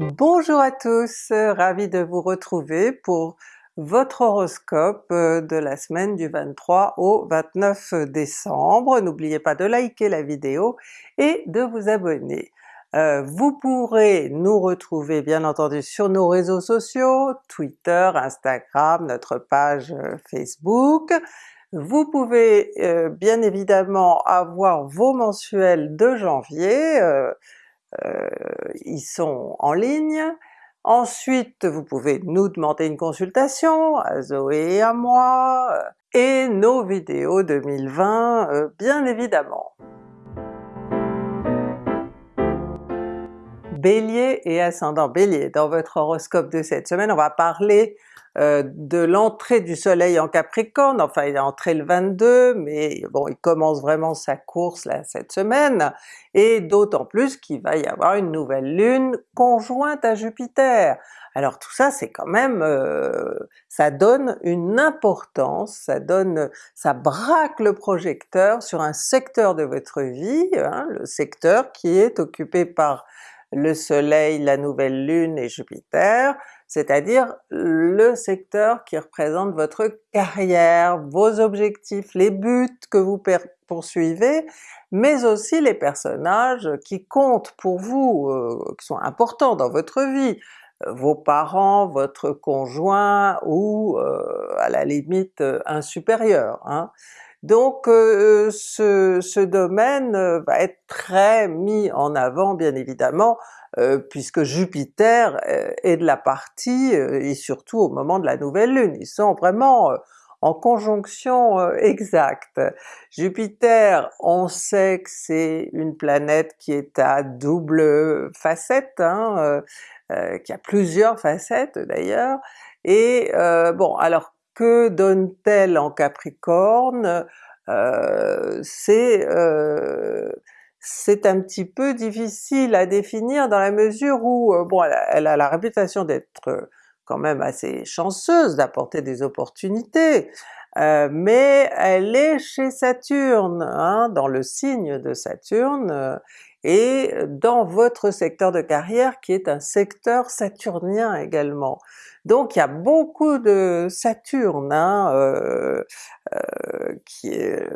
Bonjour à tous, ravi de vous retrouver pour votre horoscope euh, de la semaine du 23 au 29 décembre. N'oubliez pas de liker la vidéo et de vous abonner. Euh, vous pourrez nous retrouver bien entendu sur nos réseaux sociaux, Twitter, Instagram, notre page euh, Facebook. Vous pouvez bien évidemment avoir vos mensuels de janvier, ils sont en ligne, Ensuite, vous pouvez nous demander une consultation, à Zoé et à moi, et nos vidéos 2020 euh, bien évidemment. Bélier et ascendant. Bélier, dans votre horoscope de cette semaine, on va parler euh, de l'entrée du soleil en Capricorne, enfin il est entré le 22, mais bon il commence vraiment sa course là cette semaine, et d'autant plus qu'il va y avoir une nouvelle lune conjointe à Jupiter. Alors tout ça c'est quand même, euh, ça donne une importance, ça donne, ça braque le projecteur sur un secteur de votre vie, hein, le secteur qui est occupé par le soleil, la nouvelle lune et Jupiter, c'est-à-dire le secteur qui représente votre carrière, vos objectifs, les buts que vous poursuivez, mais aussi les personnages qui comptent pour vous, euh, qui sont importants dans votre vie, euh, vos parents, votre conjoint ou euh, à la limite un supérieur. Hein. Donc ce, ce, domaine va être très mis en avant bien évidemment euh, puisque Jupiter euh, est de la partie, euh, et surtout au moment de la nouvelle lune, ils sont vraiment en conjonction exacte. Jupiter, on sait que c'est une planète qui est à double facette, hein, qui a plusieurs facettes d'ailleurs, et bon alors que donne-t-elle en Capricorne? c'est c'est un petit peu difficile à définir dans la mesure où, euh, bon elle a, la réputation d'être euh, quand même assez chanceuse, d'apporter des opportunités, euh, mais elle est chez Saturne, hein, dans le signe de Saturne, et dans votre secteur de carrière qui est un secteur saturnien également. Donc il y a beaucoup de Saturne, hein, euh, euh, qui est,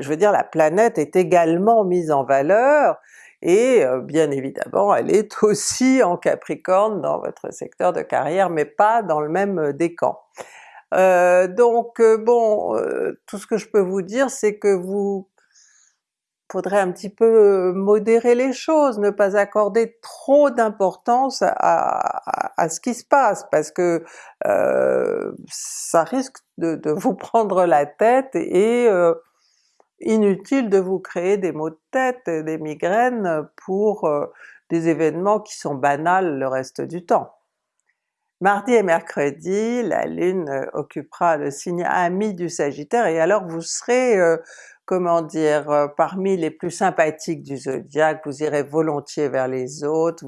je veux dire la planète est également mise en valeur, et euh, bien évidemment elle est aussi en Capricorne dans votre secteur de carrière, mais pas dans le même décan. donc bon, tout ce que je peux vous dire c'est que vous faudrait un petit peu modérer les choses, ne pas accorder trop d'importance à, ce qui se passe, parce que euh, ça risque de, vous prendre la tête et euh, inutile de vous créer des maux de tête, des migraines pour euh, des événements qui sont banals le reste du temps. Mardi et mercredi, la Lune occupera le signe ami du Sagittaire et alors vous serez comment dire, euh, parmi les plus sympathiques du zodiaque, vous irez volontiers vers les autres,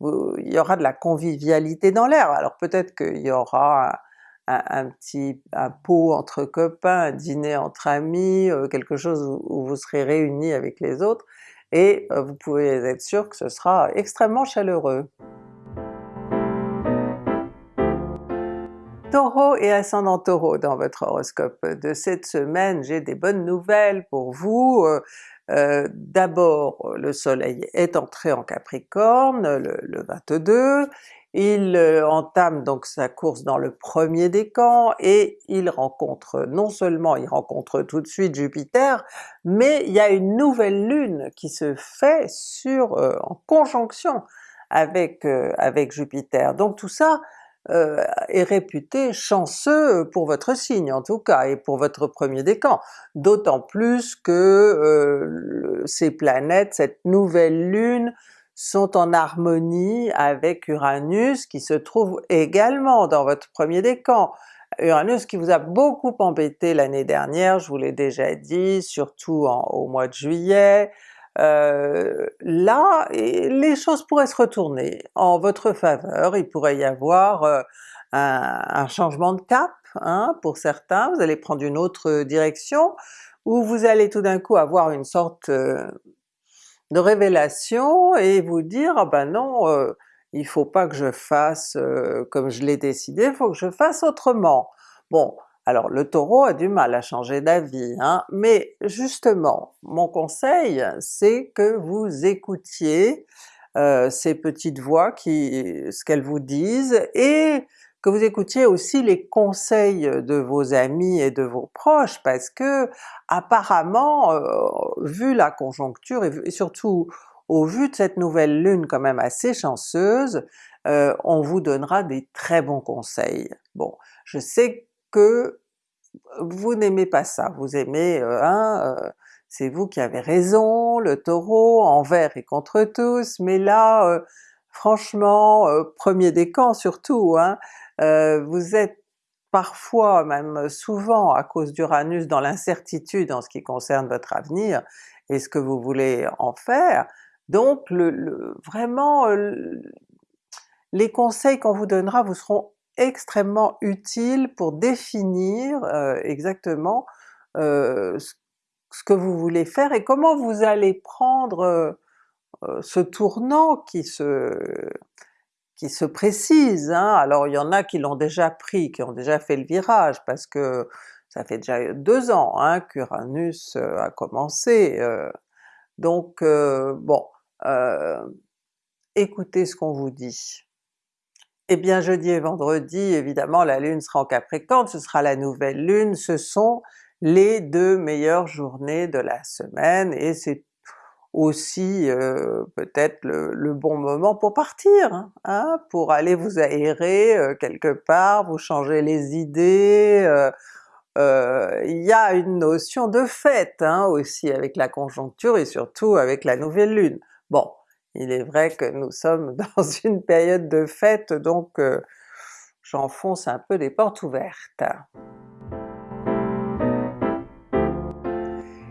il y aura de la convivialité dans l'air. Alors peut-être qu'il y aura un, petit un pot entre copains, un dîner entre amis, euh, quelque chose où, vous serez réunis avec les autres, et euh, vous pouvez être sûr que ce sera extrêmement chaleureux. Taureau et ascendant Taureau dans votre horoscope de cette semaine, j'ai des bonnes nouvelles pour vous. Euh, euh, d'abord le soleil est entré en Capricorne le, 22, il euh, entame donc sa course dans le premier décan et il rencontre, non seulement il rencontre tout de suite Jupiter, mais il y a une nouvelle lune qui se fait sur, en conjonction avec, avec Jupiter. Donc tout ça euh, est réputé chanceux pour votre signe en tout cas, et pour votre premier décan. D'autant plus que euh, ces planètes, cette nouvelle lune, sont en harmonie avec Uranus qui se trouve également dans votre premier décan. Uranus qui vous a beaucoup embêté l'année dernière, je vous l'ai déjà dit, surtout au mois de juillet, euh, là les choses pourraient se retourner en votre faveur, il pourrait y avoir euh, un, changement de cap hein, pour certains, vous allez prendre une autre direction, ou vous allez tout d'un coup avoir une sorte euh, de révélation et vous dire ah ben non, il faut pas que je fasse comme je l'ai décidé, il faut que je fasse autrement. Bon, alors le Taureau a du mal à changer d'avis, hein, mais justement, mon conseil c'est que vous écoutiez ces petites voix qui, ce qu'elles vous disent, et que vous écoutiez aussi les conseils de vos amis et de vos proches, parce que apparemment, vu la conjoncture et, surtout au vu de cette nouvelle lune quand même assez chanceuse, on vous donnera des très bons conseils. Bon, je sais que vous n'aimez pas ça, vous aimez hein, c'est vous qui avez raison, le Taureau envers et contre tous, mais là franchement, premier décan surtout, hein, vous êtes parfois, même souvent à cause d'Uranus dans l'incertitude en ce qui concerne votre avenir et ce que vous voulez en faire, donc le, vraiment les conseils qu'on vous donnera vous seront extrêmement utiles pour définir euh, exactement euh, ce que vous voulez faire et comment vous allez prendre ce tournant qui se qui se précise. Hein. Alors il y en a qui l'ont déjà pris, qui ont déjà fait le virage, parce que ça fait déjà deux ans hein, qu'Uranus euh, a commencé. Euh. donc euh, bon, écoutez ce qu'on vous dit. Eh bien jeudi et vendredi, évidemment la Lune sera en Capricorne, ce sera la nouvelle Lune, ce sont les deux meilleures journées de la semaine, et c'est aussi peut-être le, bon moment pour partir, hein, hein, pour aller vous aérer quelque part, vous changer les idées, il y a une notion de fête hein, aussi avec la conjoncture et surtout avec la nouvelle lune. Bon, il est vrai que nous sommes dans une période de fête donc j'enfonce un peu des portes ouvertes.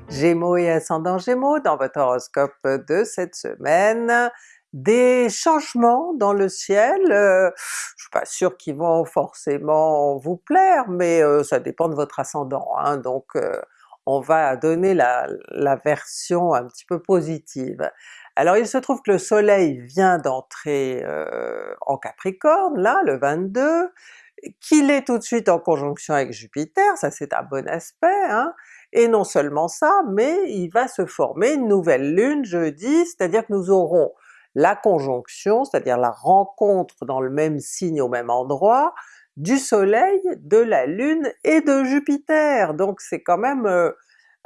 Gémeaux et ascendant Gémeaux dans votre horoscope de cette semaine. Des changements dans le ciel, euh, je suis pas sûre qu'ils vont forcément vous plaire, mais euh, ça dépend de votre ascendant, hein, donc euh, on va donner la, version un petit peu positive. Alors il se trouve que le soleil vient d'entrer en Capricorne, là, le 22, qu'il est tout de suite en conjonction avec Jupiter, ça c'est un bon aspect, hein, et non seulement ça, mais il va se former une nouvelle lune jeudi, c'est-à-dire que nous aurons la conjonction, c'est-à-dire la rencontre dans le même signe au même endroit, du soleil, de la lune et de Jupiter, donc c'est quand même euh,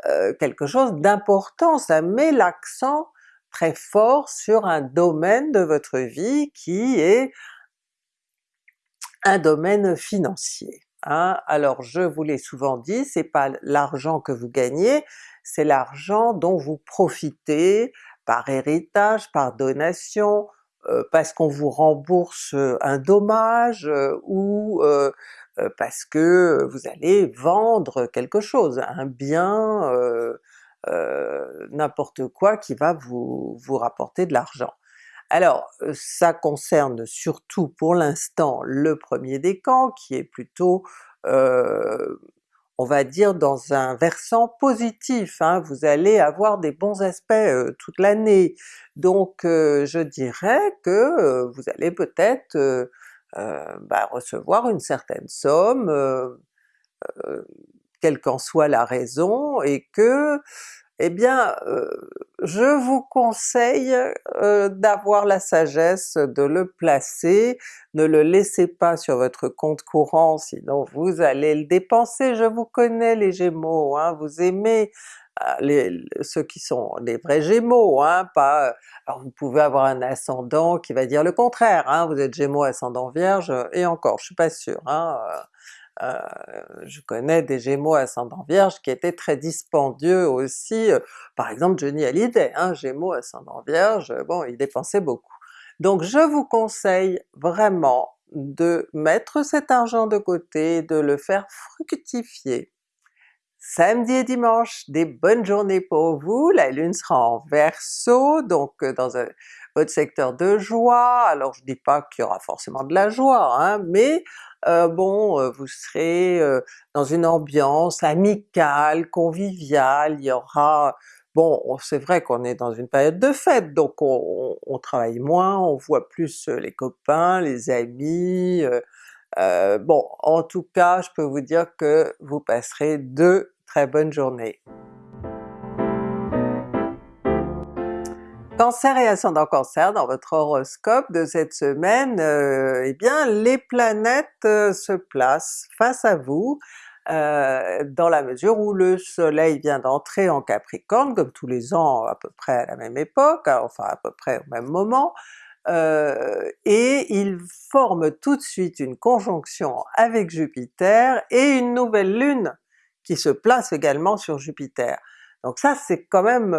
euh, quelque chose d'important, ça met l'accent très fort sur un domaine de votre vie qui est un domaine financier. Hein. Alors je vous l'ai souvent dit, c'est pas l'argent que vous gagnez, c'est l'argent dont vous profitez par héritage, par donation, euh, parce qu'on vous rembourse un dommage, euh, ou euh, parce que vous allez vendre quelque chose, un bien, n'importe quoi qui va vous, vous rapporter de l'argent. Alors ça concerne surtout pour l'instant le premier décan qui est plutôt on va dire dans un versant positif, hein. vous allez avoir des bons aspects toute l'année. Donc je dirais que vous allez peut-être bah, recevoir une certaine somme, quelle qu'en soit la raison, et que eh bien euh, je vous conseille euh, d'avoir la sagesse de le placer, ne le laissez pas sur votre compte courant sinon vous allez le dépenser, je vous connais les Gémeaux, hein, vous aimez ah, ceux qui sont les vrais Gémeaux, hein, pas... Alors vous pouvez avoir un ascendant qui va dire le contraire, hein, vous êtes Gémeaux ascendant Vierge, et encore, je suis pas sûre, hein, euh, je connais des Gémeaux ascendant Vierge qui étaient très dispendieux aussi, euh, par exemple Johnny Hallyday, hein, Gémeaux ascendant Vierge, euh, bon il dépensait beaucoup. Donc je vous conseille vraiment de mettre cet argent de côté, de le faire fructifier. Samedi et dimanche, des bonnes journées pour vous, la Lune sera en Verseau, donc dans un, votre secteur de joie, alors je dis pas qu'il y aura forcément de la joie, hein, mais euh, bon, euh, vous serez euh, dans une ambiance amicale, conviviale, il y aura bon c'est vrai qu'on est dans une période de fête, donc on, travaille moins, on voit plus les copains, les amis, bon en tout cas je peux vous dire que vous passerez deux très bonnes journées. Cancer et ascendant Cancer, dans votre horoscope de cette semaine, euh, eh bien les planètes euh, se placent face à vous, euh, dans la mesure où le soleil vient d'entrer en Capricorne, comme tous les ans à peu près à la même époque, hein, enfin à peu près au même moment, et il forme tout de suite une conjonction avec Jupiter et une nouvelle lune qui se place également sur Jupiter. Donc ça c'est quand même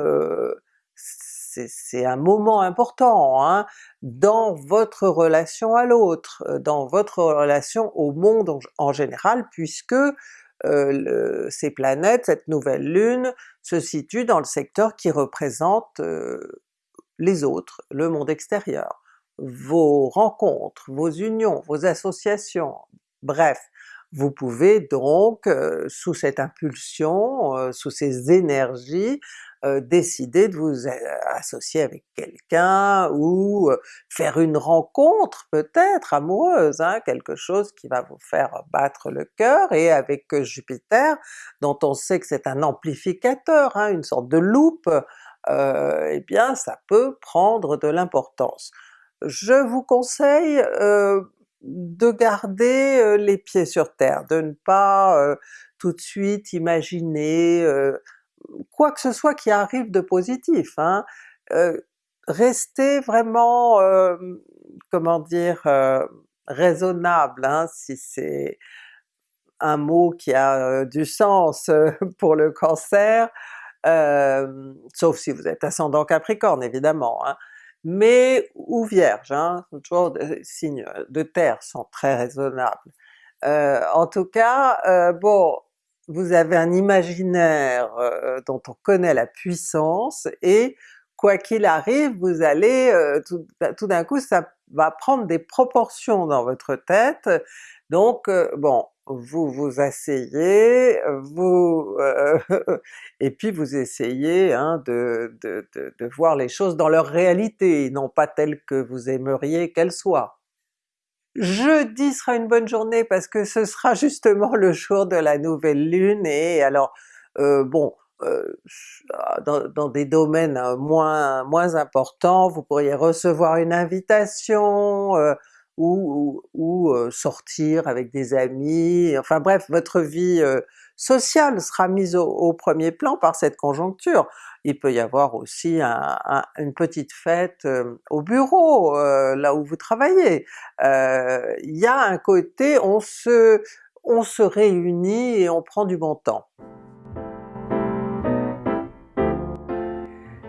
c'est un moment important hein, dans votre relation à l'autre, dans votre relation au monde en, général, puisque euh, ces planètes, cette nouvelle lune, se situe dans le secteur qui représente les autres, le monde extérieur, vos rencontres, vos unions, vos associations, bref, vous pouvez donc, sous cette impulsion, sous ces énergies, décider de vous associer avec quelqu'un ou faire une rencontre peut-être amoureuse, hein, quelque chose qui va vous faire battre le cœur, et avec Jupiter, dont on sait que c'est un amplificateur, hein, une sorte de loupe, eh bien ça peut prendre de l'importance. Je vous conseille de garder les pieds sur terre, de ne pas tout de suite imaginer quoi que ce soit qui arrive de positif. Hein. restez vraiment, comment dire, raisonnable, hein, si c'est un mot qui a du sens pour le cancer, sauf si vous êtes ascendant Capricorne évidemment, hein. Mais ou Vierge, hein, toujours des signes de terre sont très raisonnables. en tout cas, bon, vous avez un imaginaire euh, dont on connaît la puissance, et quoi qu'il arrive, vous allez, euh, bah, tout, d'un coup ça va prendre des proportions dans votre tête, donc euh, bon, vous vous asseyez, vous et puis vous essayez hein, de, de, de, voir les choses dans leur réalité, non pas telles que vous aimeriez qu'elles soient. Jeudi sera une bonne journée parce que ce sera justement le jour de la nouvelle lune et alors euh, bon, euh, dans, des domaines euh, moins, moins importants, vous pourriez recevoir une invitation, ou, ou, sortir avec des amis, enfin bref, votre vie sociale sera mise au, premier plan par cette conjoncture. Il peut y avoir aussi une petite fête au bureau, là où vous travaillez. Il y a un côté, on se, on se réunit et on prend du bon temps.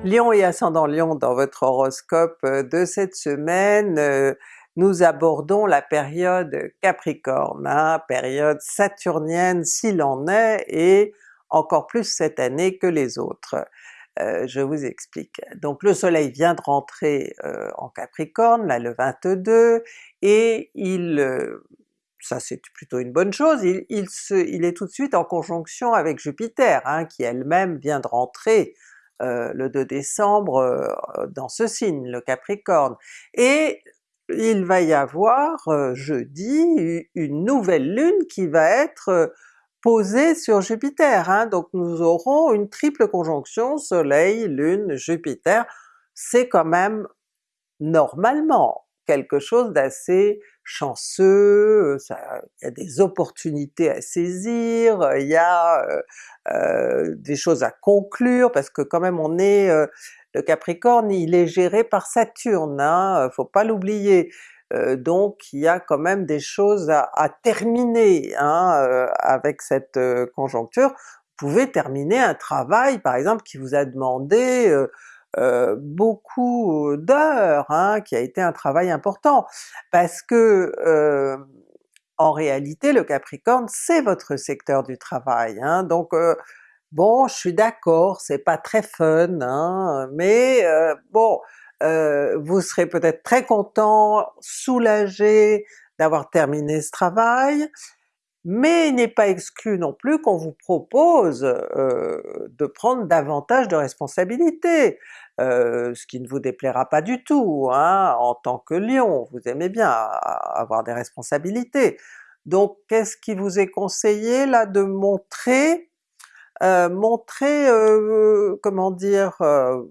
Lion et ascendant Lion dans votre horoscope de cette semaine, nous abordons la période Capricorne, hein, période saturnienne s'il en est, et encore plus cette année que les autres. Euh, je vous explique. Donc le soleil vient de rentrer euh, en Capricorne, là le 22, et il, euh, ça c'est plutôt une bonne chose, il, il, est tout de suite en conjonction avec Jupiter, hein, qui elle-même vient de rentrer le 2 décembre dans ce signe, le Capricorne. Et il va y avoir jeudi une nouvelle lune qui va être posée sur Jupiter, hein. donc nous aurons une triple conjonction Soleil, Lune, Jupiter, c'est quand même normalement quelque chose d'assez chanceux, il y a des opportunités à saisir, il y a des choses à conclure, parce que quand même on est le Capricorne il est géré par Saturne, hein, faut pas l'oublier. Euh, donc il y a quand même des choses à, terminer hein, euh, avec cette euh, conjoncture. Vous pouvez terminer un travail par exemple qui vous a demandé beaucoup d'heures, hein, qui a été un travail important, parce que en réalité le Capricorne c'est votre secteur du travail, hein, Bon, je suis d'accord, c'est pas très fun, hein, mais euh, bon, euh, vous serez peut-être très content, soulagé d'avoir terminé ce travail, mais il n'est pas exclu non plus qu'on vous propose euh, de prendre davantage de responsabilités, ce qui ne vous déplaira pas du tout, hein, en tant que Lion, vous aimez bien avoir des responsabilités. Donc qu'est-ce qui vous est conseillé là de montrer? Euh, montrer, comment dire,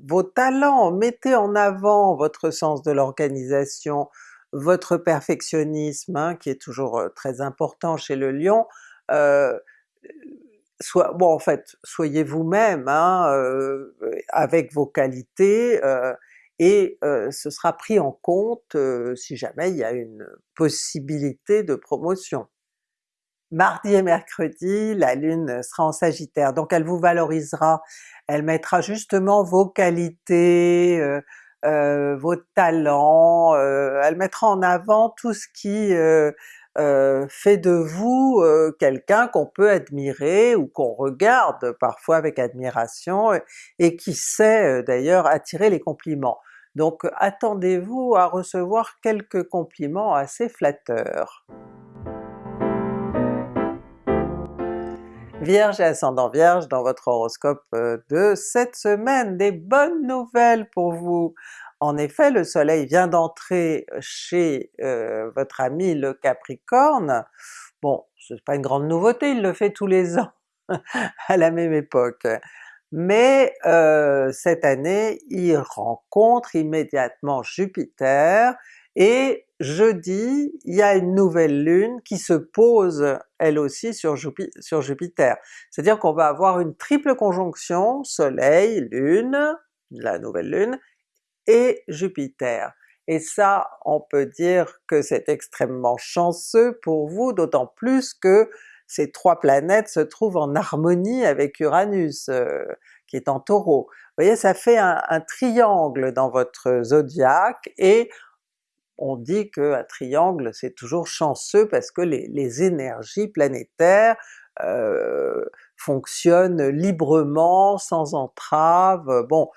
vos talents, mettez en avant votre sens de l'organisation, votre perfectionnisme hein, qui est toujours très important chez le Lion, soit, bon en fait, soyez vous-même hein, avec vos qualités, et ce sera pris en compte si jamais il y a une possibilité de promotion. Mardi et mercredi, la Lune sera en Sagittaire, donc elle vous valorisera, elle mettra justement vos qualités, euh, vos talents, euh, elle mettra en avant tout ce qui euh, fait de vous quelqu'un qu'on peut admirer ou qu'on regarde parfois avec admiration et qui sait d'ailleurs attirer les compliments. Donc attendez-vous à recevoir quelques compliments assez flatteurs. Vierge et ascendant Vierge dans votre horoscope euh, de cette semaine, des bonnes nouvelles pour vous! En effet, le soleil vient d'entrer chez euh, votre ami le Capricorne, bon c'est pas une grande nouveauté, il le fait tous les ans à la même époque, mais euh, cette année il rencontre immédiatement Jupiter, et jeudi, il y a une nouvelle lune qui se pose elle aussi sur, Jupiter. C'est-à-dire qu'on va avoir une triple conjonction Soleil, Lune, la nouvelle Lune, et Jupiter. Et ça, on peut dire que c'est extrêmement chanceux pour vous, d'autant plus que ces trois planètes se trouvent en harmonie avec Uranus, euh, qui est en Taureau. Vous voyez, ça fait un, un triangle dans votre zodiaque, et on dit qu'un triangle c'est toujours chanceux parce que les, énergies planétaires euh, fonctionnent librement, sans entrave, bon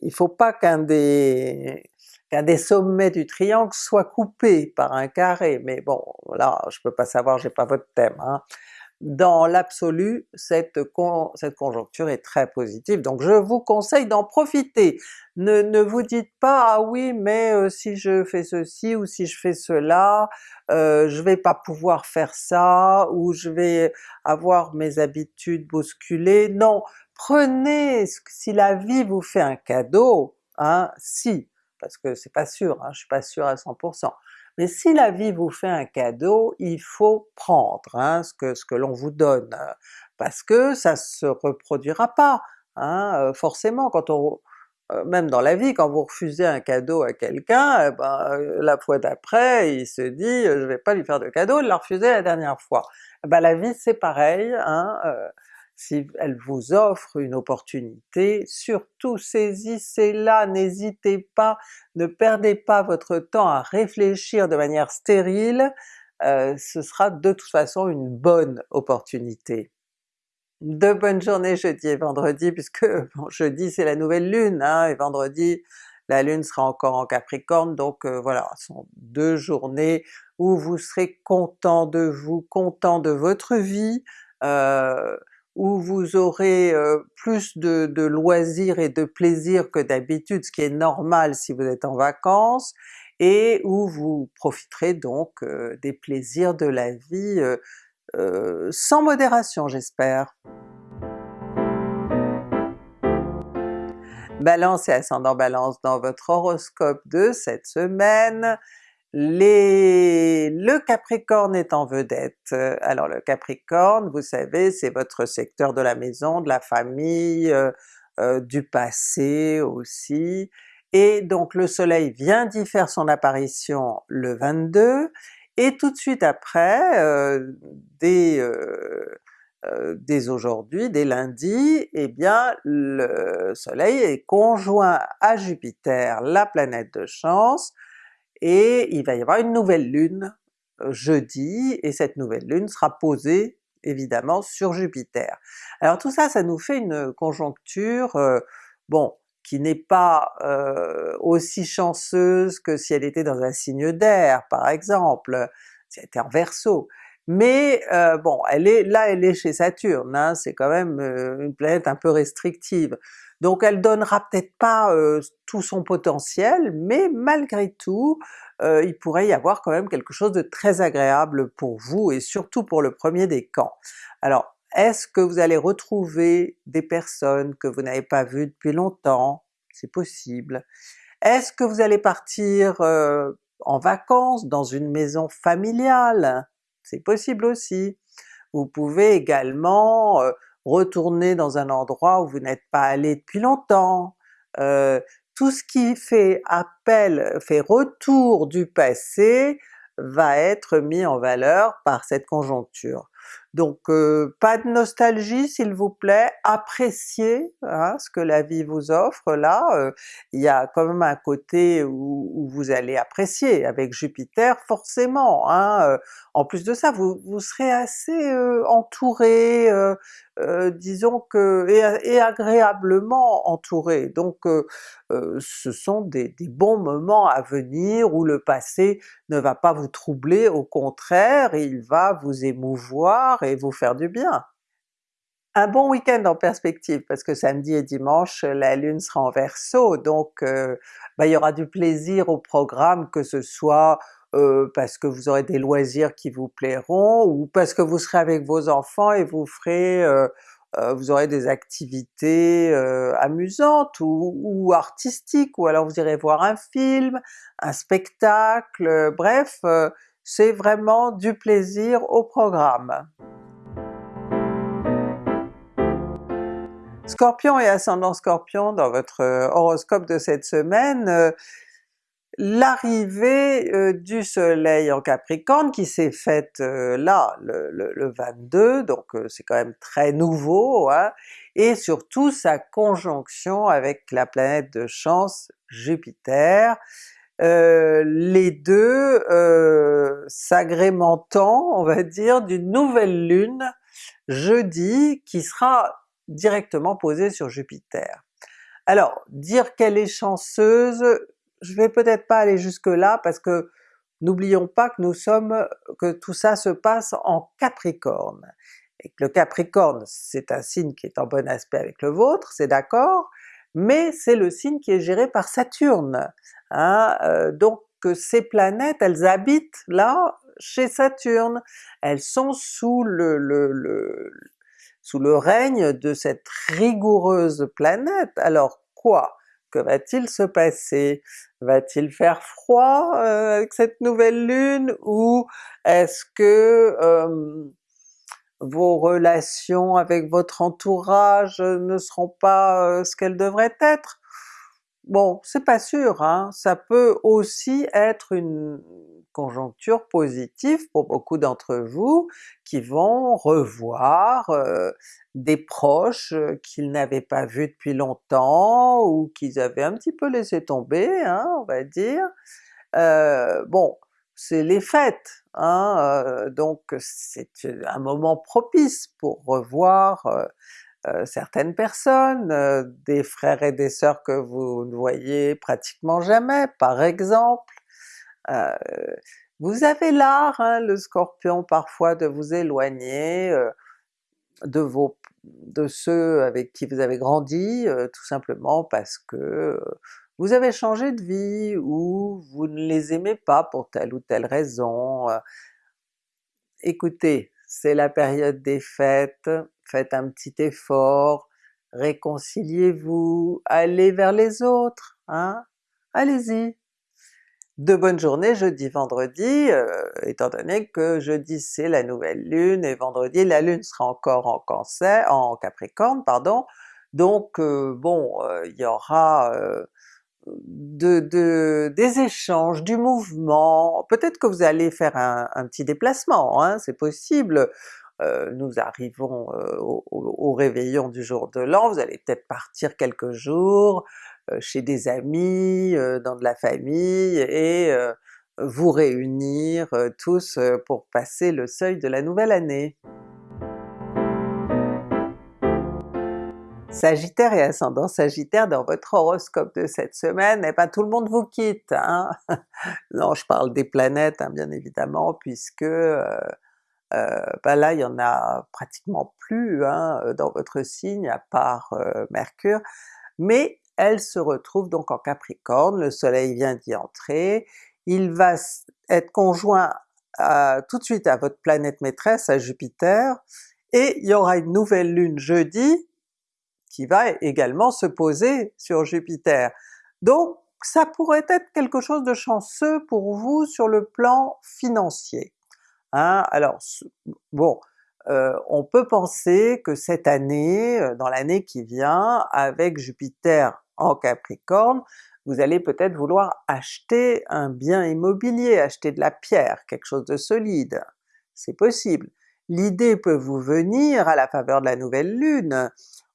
il faut pas qu'un des, des sommets du triangle soit coupé par un carré, mais bon là je peux pas savoir, j'ai pas votre thème, hein dans l'absolu, cette, conjoncture est très positive, donc je vous conseille d'en profiter. Ne, vous dites pas « ah oui mais euh, si je fais ceci ou si je fais cela, euh, je vais pas pouvoir faire ça, ou je vais avoir mes habitudes bousculées », non! Prenez, si la vie vous fait un cadeau, hein, si, parce que c'est pas sûr, hein, je suis pas sûr à 100%, mais si la vie vous fait un cadeau, il faut prendre hein, ce que, ce que l'on vous donne, parce que ça se reproduira pas, hein, euh, forcément quand on euh, même dans la vie, quand vous refusez un cadeau à quelqu'un, eh ben, euh, la fois d'après il se dit je vais pas lui faire de cadeau, il l'a refusé la dernière fois. Eh ben, la vie c'est pareil, hein, si elle vous offre une opportunité, surtout saisissez-la, n'hésitez pas, ne perdez pas votre temps à réfléchir de manière stérile, euh, ce sera de toute façon une bonne opportunité. De bonnes journées jeudi et vendredi, puisque jeudi c'est la nouvelle lune, hein, et vendredi la lune sera encore en Capricorne, donc euh, voilà, ce sont deux journées où vous serez content de vous, content de votre vie, euh, où vous aurez plus de, loisirs et de plaisir que d'habitude, ce qui est normal si vous êtes en vacances, et où vous profiterez donc des plaisirs de la vie sans modération j'espère. Balance et ascendant Balance dans votre horoscope de cette semaine, le Capricorne est en vedette. Alors le Capricorne, vous savez, c'est votre secteur de la maison, de la famille, euh, euh, du passé aussi, et donc le soleil vient d'y faire son apparition le 22, et tout de suite après, euh, dès, dès aujourd'hui, dès lundi, eh bien le soleil est conjoint à Jupiter, la planète de chance, et il va y avoir une nouvelle lune euh, jeudi, et cette nouvelle lune sera posée évidemment sur Jupiter. Alors tout ça, ça nous fait une conjoncture, euh, bon, qui n'est pas euh, aussi chanceuse que si elle était dans un signe d'air par exemple, si elle était en Verseau, mais bon, là elle est chez Saturne, hein, c'est quand même une planète un peu restrictive, donc elle donnera peut-être pas tout son potentiel, mais malgré tout, il pourrait y avoir quand même quelque chose de très agréable pour vous et surtout pour le premier décan. Alors est-ce que vous allez retrouver des personnes que vous n'avez pas vues depuis longtemps? C'est possible. Est-ce que vous allez partir en vacances dans une maison familiale? C'est possible aussi. Vous pouvez également retourner dans un endroit où vous n'êtes pas allé depuis longtemps. tout ce qui fait appel, fait retour du passé va être mis en valeur par cette conjoncture. Donc euh, pas de nostalgie s'il vous plaît, appréciez hein, ce que la vie vous offre là, euh, il y a quand même un côté où, vous allez apprécier avec Jupiter forcément. Hein, euh. en plus de ça, vous, serez assez entouré, disons que, et, agréablement entouré, donc ce sont des, bons moments à venir où le passé ne va pas vous troubler, au contraire il va vous émouvoir et vous faire du bien. Un bon week-end en perspective, parce que samedi et dimanche la Lune sera en Verseau, donc euh, ben, il y aura du plaisir au programme, que ce soit euh, parce que vous aurez des loisirs qui vous plairont, ou parce que vous serez avec vos enfants et vous ferez euh, vous aurez des activités amusantes ou, artistiques, ou alors vous irez voir un film, un spectacle, bref, c'est vraiment du plaisir au programme. Scorpion et ascendant Scorpion dans votre euh, horoscope de cette semaine, euh, l'arrivée euh, du soleil en Capricorne qui s'est faite là, le, 22, donc c'est quand même très nouveau, hein, et surtout sa conjonction avec la planète de chance Jupiter, les deux s'agrémentant, on va dire, d'une nouvelle lune jeudi qui sera directement posée sur Jupiter. Alors, dire qu'elle est chanceuse, je vais peut-être pas aller jusque là parce que n'oublions pas que nous sommes, que tout ça se passe en Capricorne, et que le Capricorne c'est un signe qui est en bon aspect avec le vôtre, c'est d'accord, mais c'est le signe qui est géré par Saturne. Hein? Euh, donc ces planètes, elles habitent là chez Saturne, elles sont sous le, sous le règne de cette rigoureuse planète. Alors quoi? Que va-t-il se passer? Va-t-il faire froid euh, avec cette nouvelle lune, ou est-ce que euh, vos relations avec votre entourage ne seront pas euh, ce qu'elles devraient être? Bon, c'est pas sûr, hein? ça peut aussi être une conjoncture positive pour beaucoup d'entre vous qui vont revoir euh, des proches euh, qu'ils n'avaient pas vus depuis longtemps ou qu'ils avaient un petit peu laissé tomber, hein, on va dire. Euh, bon, c'est les fêtes, hein, donc c'est un moment propice pour revoir certaines personnes, euh, des frères et des sœurs que vous ne voyez pratiquement jamais par exemple. Euh, vous avez l'art, hein, le Scorpion, parfois de vous éloigner de vos de ceux avec qui vous avez grandi, tout simplement parce que vous avez changé de vie, ou vous ne les aimez pas pour telle ou telle raison. Écoutez, c'est la période des fêtes, faites un petit effort, réconciliez-vous, allez vers les autres, hein? Allez-y! De bonnes journées jeudi, vendredi, euh, étant donné que jeudi c'est la nouvelle lune et vendredi la lune sera encore en cancer, en capricorne pardon, donc euh, bon, euh, il y aura de, des échanges, du mouvement, peut-être que vous allez faire un, petit déplacement, hein, c'est possible, euh, nous arrivons euh, au, réveillon du jour de l'an, vous allez peut-être partir quelques jours euh, chez des amis, dans de la famille, et vous réunir tous pour passer le seuil de la nouvelle année. Sagittaire et ascendant Sagittaire dans votre horoscope de cette semaine, et eh ben tout le monde vous quitte! Hein? non, je parle des planètes hein, bien évidemment, puisque ben là il y en a pratiquement plus hein, dans votre signe à part Mercure, mais elle se retrouve donc en Capricorne, le soleil vient d'y entrer, il va être conjoint tout de suite à votre planète maîtresse, à Jupiter, et il y aura une nouvelle lune jeudi qui va également se poser sur Jupiter. Donc ça pourrait être quelque chose de chanceux pour vous sur le plan financier. Hein? Alors bon, euh, on peut penser que cette année, euh, dans l'année qui vient, avec Jupiter en Capricorne, vous allez peut-être vouloir acheter un bien immobilier, acheter de la pierre, quelque chose de solide. C'est possible. L'idée peut vous venir à la faveur de la nouvelle lune,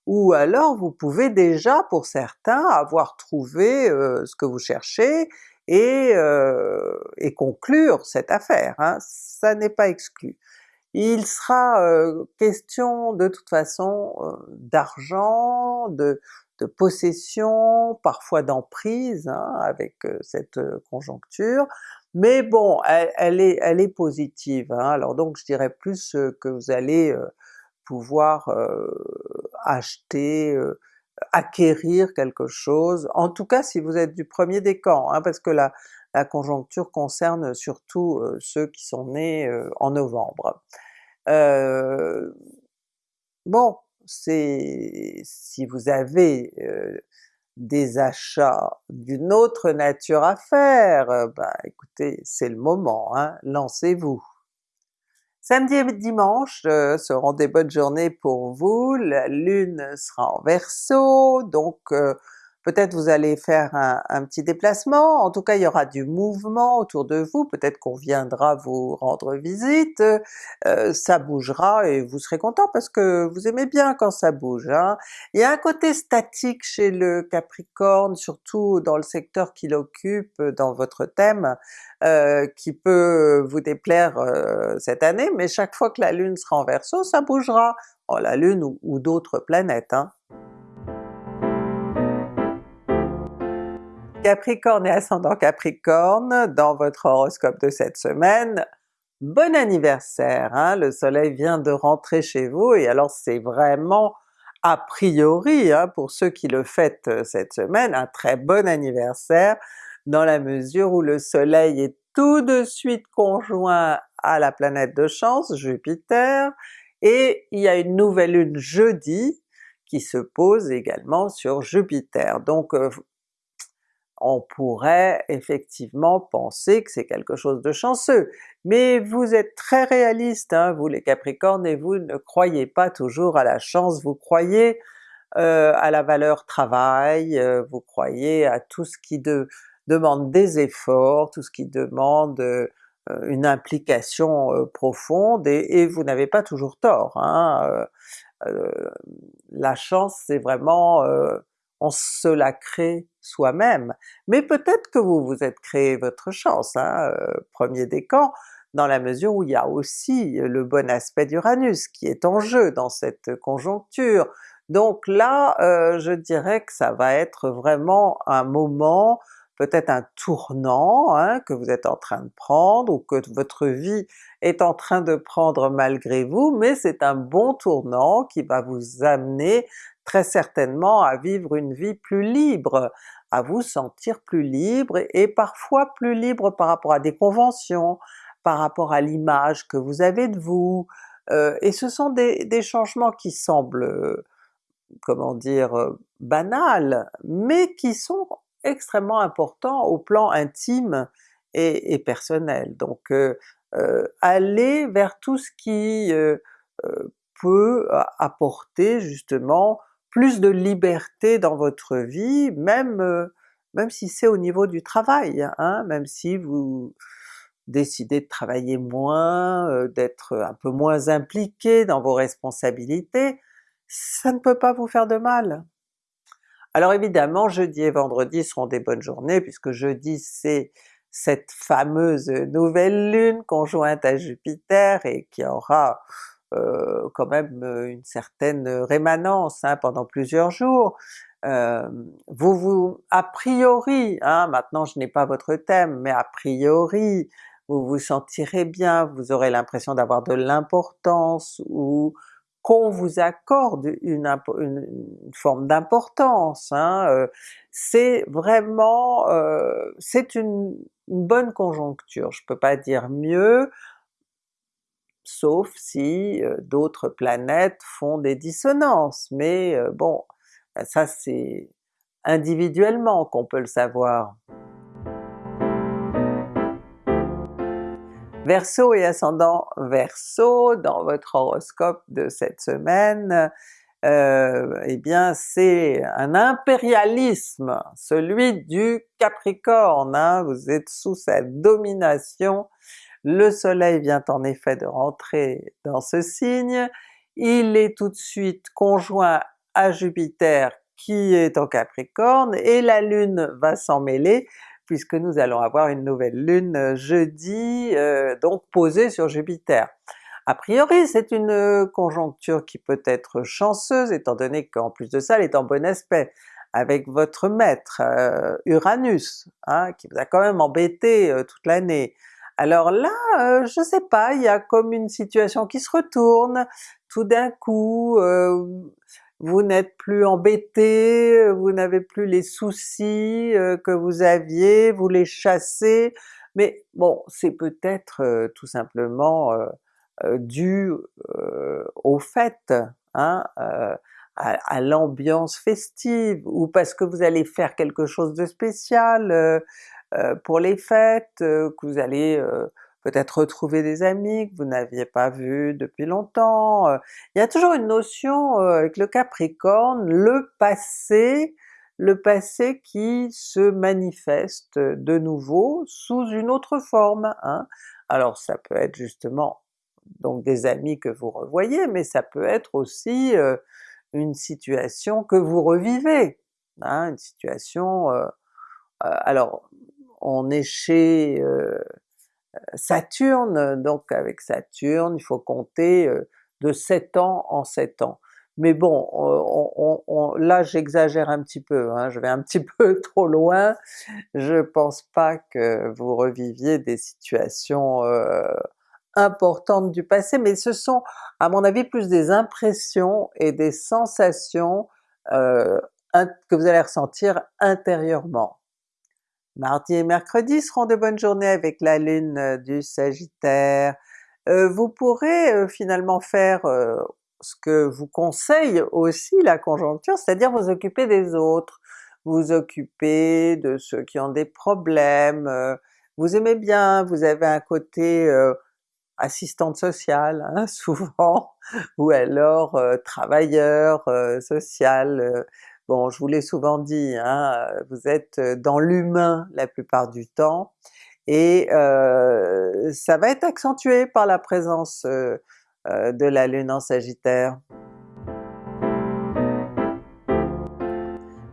ou alors vous pouvez déjà pour certains avoir trouvé euh, ce que vous cherchez et, euh, et conclure cette affaire, hein. ça n'est pas exclu. Il sera euh, question de toute façon d'argent, de, de, possession, parfois d'emprise hein, avec cette conjoncture, mais bon, elle, est, elle est positive, hein. alors donc je dirais plus que vous allez pouvoir acheter, acquérir quelque chose, en tout cas si vous êtes du premier décan, hein, parce que la, la conjoncture concerne surtout ceux qui sont nés en novembre. bon, c'est si vous avez des achats d'une autre nature à faire, ben écoutez, c'est le moment, hein, lancez-vous! Samedi et dimanche euh, seront des bonnes journées pour vous, la Lune sera en Verseau, donc euh, peut-être vous allez faire un, petit déplacement, en tout cas il y aura du mouvement autour de vous, peut-être qu'on viendra vous rendre visite, euh, ça bougera et vous serez content parce que vous aimez bien quand ça bouge. Hein. Il y a un côté statique chez le Capricorne, surtout dans le secteur qu'il occupe dans votre thème, euh, qui peut vous déplaire euh, cette année, mais chaque fois que la Lune sera en Verseau, ça bougera, oh, la Lune ou, d'autres planètes. Hein. Capricorne et ascendant Capricorne, dans votre horoscope de cette semaine, bon anniversaire! Hein? Le soleil vient de rentrer chez vous et alors c'est vraiment a priori, hein, pour ceux qui le fêtent euh, cette semaine, un très bon anniversaire, dans la mesure où le soleil est tout de suite conjoint à la planète de chance, Jupiter, et il y a une nouvelle lune jeudi qui se pose également sur Jupiter. Donc euh, on pourrait effectivement penser que c'est quelque chose de chanceux. Mais vous êtes très réaliste, hein, vous les Capricornes, et vous ne croyez pas toujours à la chance, vous croyez euh, à la valeur travail, euh, vous croyez à tout ce qui demande des efforts, tout ce qui demande euh, une implication profonde, et, vous n'avez pas toujours tort. Hein, la chance c'est vraiment on se la crée soi-même, mais peut-être que vous vous êtes créé votre chance, hein, euh, premier décan, dans la mesure où il y a aussi le bon aspect d'Uranus qui est en jeu dans cette conjoncture. Donc là, euh, je dirais que ça va être vraiment un moment, peut-être un tournant hein, que vous êtes en train de prendre, ou que votre vie est en train de prendre malgré vous, mais c'est un bon tournant qui va vous amener très certainement à vivre une vie plus libre, à vous sentir plus libre et parfois plus libre par rapport à des conventions, par rapport à l'image que vous avez de vous, euh, et ce sont des, changements qui semblent, euh, comment dire, euh, banals, mais qui sont extrêmement importants au plan intime et, et personnel. Donc allez vers tout ce qui peut apporter justement plus de liberté dans votre vie, même, euh, même si c'est au niveau du travail, hein, même si vous décidez de travailler moins, euh, d'être un peu moins impliqué dans vos responsabilités, ça ne peut pas vous faire de mal. Alors évidemment, jeudi et vendredi seront des bonnes journées, puisque jeudi c'est cette fameuse nouvelle lune conjointe à Jupiter et qui aura euh, quand même euh, une certaine rémanence hein, pendant plusieurs jours. Euh, vous vous, a priori, hein, maintenant je n'ai pas votre thème, mais a priori, vous vous sentirez bien, vous aurez l'impression d'avoir de l'importance ou qu'on vous accorde une, forme d'importance. Hein, euh, c'est vraiment, euh, c'est une, bonne conjoncture, je peux pas dire mieux, sauf si euh, d'autres planètes font des dissonances, mais bon, ça c'est individuellement qu'on peut le savoir. Verseau et ascendant Verseau, dans votre horoscope de cette semaine, euh, eh bien c'est un impérialisme, celui du Capricorne, hein. vous êtes sous sa domination, le soleil vient en effet de rentrer dans ce signe, il est tout de suite conjoint à Jupiter qui est en Capricorne, et la Lune va s'en mêler, puisque nous allons avoir une nouvelle lune euh, jeudi, euh, donc posée sur Jupiter. A priori c'est une euh, conjoncture qui peut être chanceuse étant donné qu'en plus de ça elle est en bon aspect avec votre maître Uranus, hein, qui vous a quand même embêté toute l'année. Alors là, je sais pas, il y a comme une situation qui se retourne, tout d'un coup, vous n'êtes plus embêté, vous n'avez plus les soucis euh, que vous aviez, vous les chassez, mais bon, c'est peut-être euh, tout simplement euh, dû au fait, hein, à, l'ambiance festive, ou parce que vous allez faire quelque chose de spécial pour les fêtes, que vous allez peut-être retrouver des amis que vous n'aviez pas vus depuis longtemps. Euh. Il y a toujours une notion euh, avec le Capricorne, le passé, le passé qui se manifeste de nouveau sous une autre forme. Hein. Alors ça peut être justement donc des amis que vous revoyez, mais ça peut être aussi euh, une situation que vous revivez, hein, une situation... alors on est chez Saturne, donc avec Saturne il faut compter de 7 ans en 7 ans. Mais bon, là j'exagère un petit peu, hein, je vais un petit peu trop loin, je pense pas que vous reviviez des situations importantes du passé, mais ce sont à mon avis plus des impressions et des sensations que vous allez ressentir intérieurement. Mardi et mercredi seront de bonnes journées avec la lune euh, du Sagittaire. Euh, vous pourrez euh, finalement faire ce que vous conseille aussi la conjoncture, c'est-à-dire vous occuper des autres, vous occuper de ceux qui ont des problèmes, vous aimez bien, vous avez un côté assistante sociale hein, souvent, ou alors travailleur social, Bon, je vous l'ai souvent dit, hein, vous êtes dans l'humain la plupart du temps, et euh, ça va être accentué par la présence euh, euh, de la Lune en Sagittaire.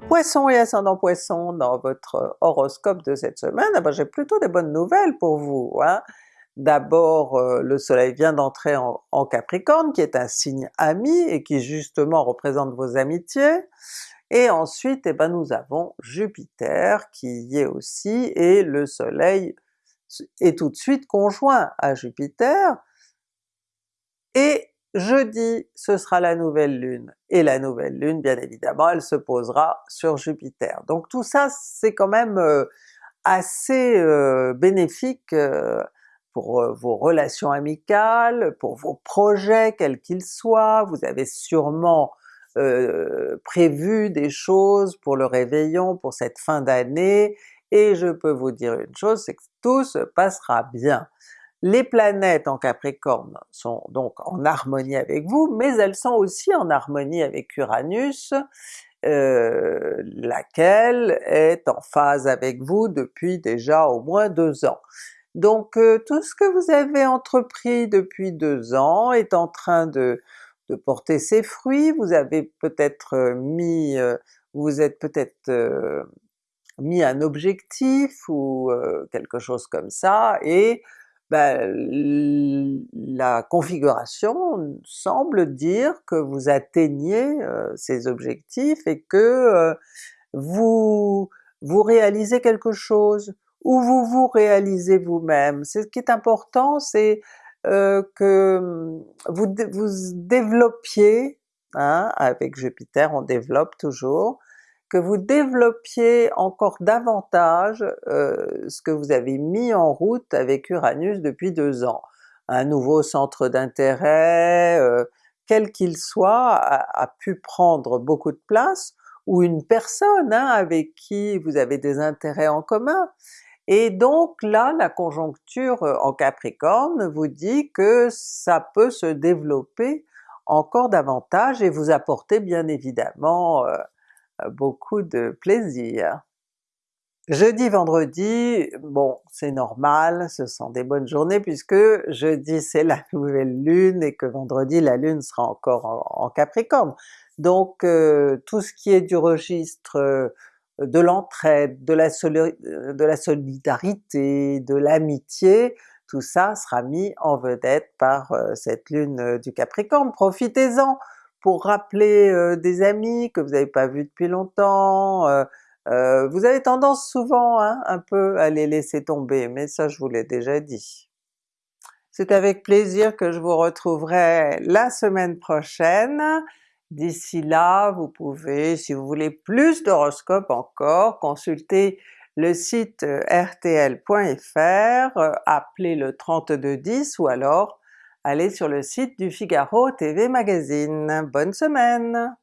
Poisson et ascendant Poisson, dans votre horoscope de cette semaine, eh ben, j'ai plutôt des bonnes nouvelles pour vous. Hein. D'abord le soleil vient d'entrer en, en, Capricorne, qui est un signe ami et qui justement représente vos amitiés. Et ensuite, eh ben, nous avons Jupiter qui y est aussi, et le soleil est tout de suite conjoint à Jupiter, et jeudi ce sera la nouvelle lune, et la nouvelle lune bien évidemment elle se posera sur Jupiter. Donc tout ça c'est quand même euh, assez euh, bénéfique euh, pour vos relations amicales, pour vos projets quels qu'ils soient, vous avez sûrement euh, prévu des choses pour le réveillon, pour cette fin d'année, et je peux vous dire une chose, c'est que tout se passera bien. Les planètes en Capricorne sont donc en harmonie avec vous, mais elles sont aussi en harmonie avec Uranus, euh, laquelle est en phase avec vous depuis déjà au moins deux ans. Donc euh, tout ce que vous avez entrepris depuis deux ans est en train de, de porter ses fruits, vous avez peut-être euh, mis, euh, vous êtes peut-être euh, mis un objectif ou quelque chose comme ça, et ben, la configuration semble dire que vous atteignez ces objectifs et que vous, vous réalisez quelque chose, où vous vous réalisez vous-même. C'est ce qui est important, c'est euh, que hum, vous, vous développiez, hein, avec Jupiter on développe toujours, que vous développiez encore davantage euh, ce que vous avez mis en route avec Uranus depuis deux ans. Un nouveau centre d'intérêt, euh, quel qu'il soit, a, pu prendre beaucoup de place, ou une personne hein, avec qui vous avez des intérêts en commun. Et donc là, la conjoncture euh, en Capricorne vous dit que ça peut se développer encore davantage et vous apporter bien évidemment beaucoup de plaisir. Jeudi, vendredi, bon c'est normal, ce sont des bonnes journées puisque jeudi c'est la nouvelle lune et que vendredi la lune sera encore en, Capricorne. Donc euh, tout ce qui est du registre euh, de l'entraide, de, la solidarité, de l'amitié, tout ça sera mis en vedette par euh, cette lune du Capricorne. Profitez-en pour rappeler des amis que vous n'avez pas vus depuis longtemps, euh, vous avez tendance souvent hein, un peu à les laisser tomber, mais ça je vous l'ai déjà dit. C'est avec plaisir que je vous retrouverai la semaine prochaine. D'ici là, vous pouvez, si vous voulez plus d'horoscopes encore, consulter le site euh, rtl.fr, euh, appeler le 3210 ou alors aller sur le site du Figaro TV Magazine. Bonne semaine!